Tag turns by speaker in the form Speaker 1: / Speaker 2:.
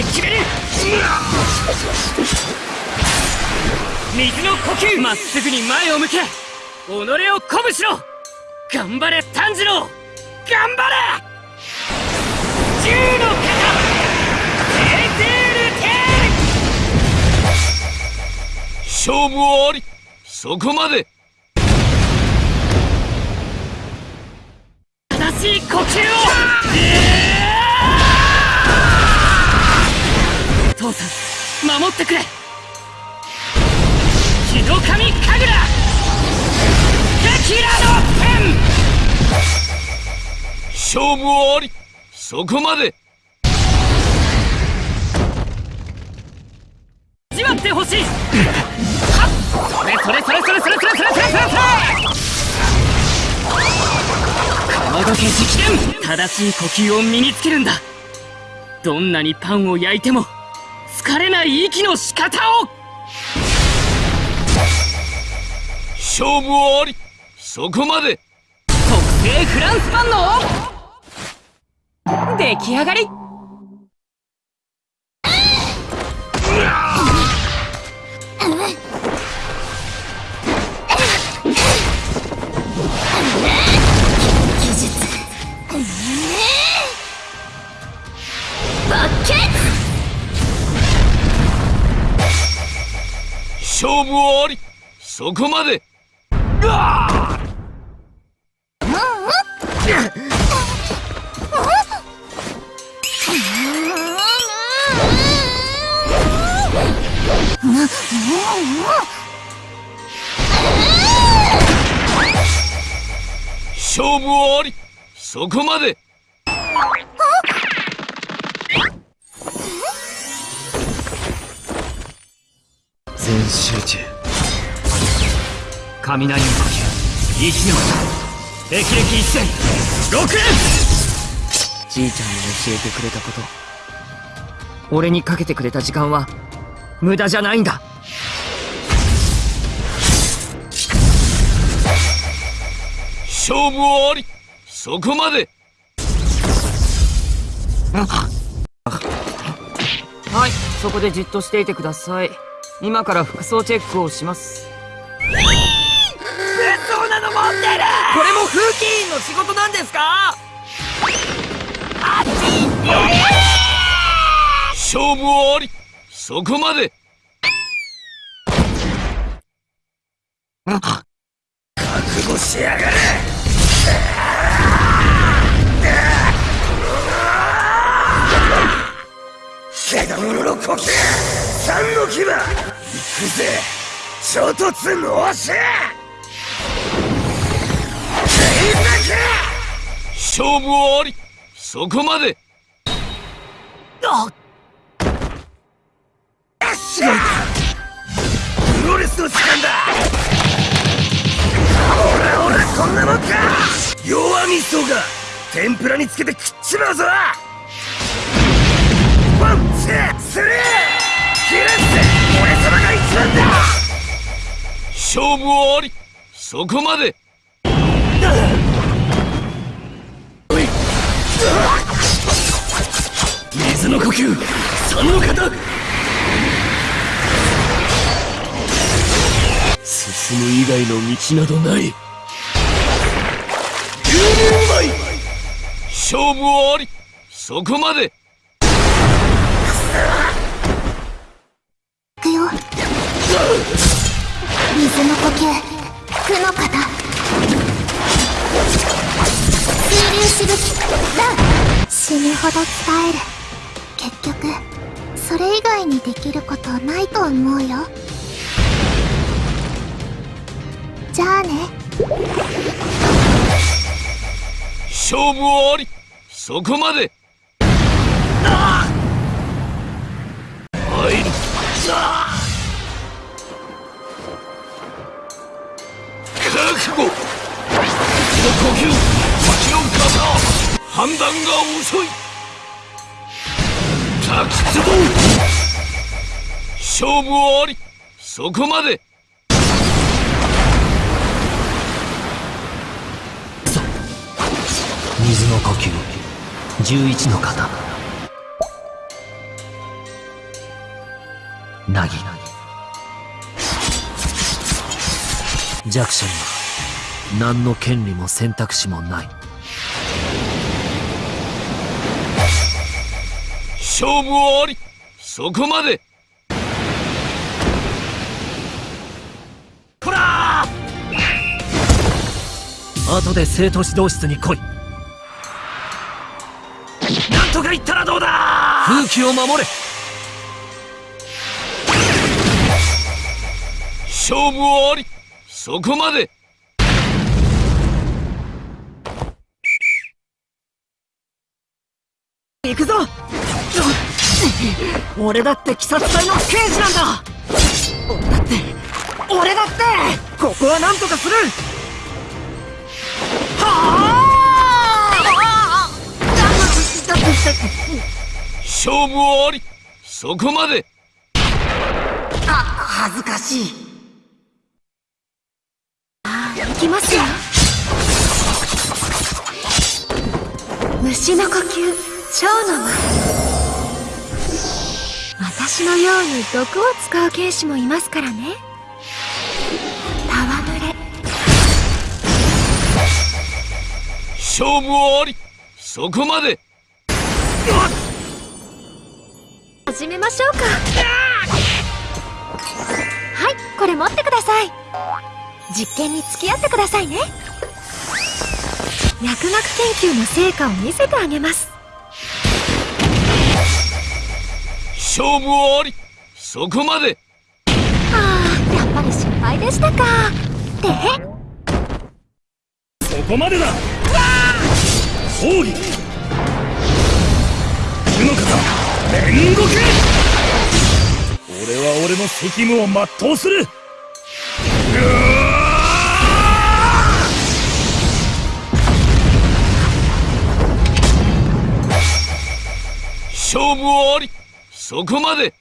Speaker 1: で決める水の呼吸まっすぐに前を向け己を鼓舞しろ頑張れ炭治郎頑張れ銃の型テーテールテ
Speaker 2: 勝負はありそこまで
Speaker 1: 正しい呼吸を
Speaker 2: 勝負はあり。そこまで。
Speaker 1: 味わってほしい。それそれそれそれそれそれそれそれそれそれこの時直伝正しい呼吸を身につけるんだどんなにパンを焼いても疲れない息の仕方を
Speaker 2: 勝負はありそこまで
Speaker 1: 特製フランスパンの出来上がり。
Speaker 2: 勝負あり。そこまで。勝負はあり。そこまで。
Speaker 1: 全集中。雷の呼吸息の型霹靂一戦6連じいちゃんに教えてくれたこと。俺にかけてくれた時間は無駄じゃないんだ。
Speaker 2: 勝負はあり。そこまで。
Speaker 1: はい。そこでじっとしていてください。今から服装チェックをします。
Speaker 3: そんなの持ってる！
Speaker 1: これも風紀委員の仕事なんですか？
Speaker 2: 勝負はありそこまで。
Speaker 3: 覚悟しやがれ。獣の呼吸。三の牙。行くぜ。衝突のし
Speaker 2: 勝負はあり。そこまで違いか
Speaker 3: プロレスの時間だほらほらこんなもんか弱みそが天ぷらにつけて食っちまうぞワンツースリー切れって俺様が一番だ
Speaker 2: 勝負はあり。そこまで。
Speaker 3: 外の道などない。牛乳うまい。
Speaker 2: 勝負はあり。そこまで。
Speaker 4: いくよ。水の呼吸負の型水流しぶき。ラン死ぬほど伝える。結局それ以外にできることないと思うよ。じゃあね。
Speaker 2: 勝負はあり。そこまで。
Speaker 3: 入る。
Speaker 2: 覚悟。の呼吸。時の型判断が遅い。滝壺勝負はあり。そこまで。
Speaker 1: 水の呼吸。11の型
Speaker 5: 凪。弱者には何の権利も選択肢もない。
Speaker 6: 勝負はあり。そこまで。
Speaker 5: こら後で生徒指導室に来い風紀を守れ。
Speaker 6: 勝負はあり。そこまで。
Speaker 5: 行くぞ。俺だって鬼殺隊の刑事なんだ。俺だって俺だってここは何とかする。はあ。
Speaker 6: 勝負はあり。そこまで。
Speaker 5: あ恥ずかしい。
Speaker 4: 行きますよ。虫の呼吸蝶の間。私のように毒を使う剣士もいますからね。戯れ。
Speaker 6: 勝負はあり。そこまで
Speaker 4: 始めましょうか。はいこれ持ってください。実験に付き合ってくださいね。薬学研究の成果を見せてあげます。
Speaker 6: 勝負はあり。そこまで。
Speaker 4: ああやっぱり失敗でしたか。で
Speaker 6: そこまでだ。奥義煉獄俺は俺の責務を全うする。勝負はあり。そこまで。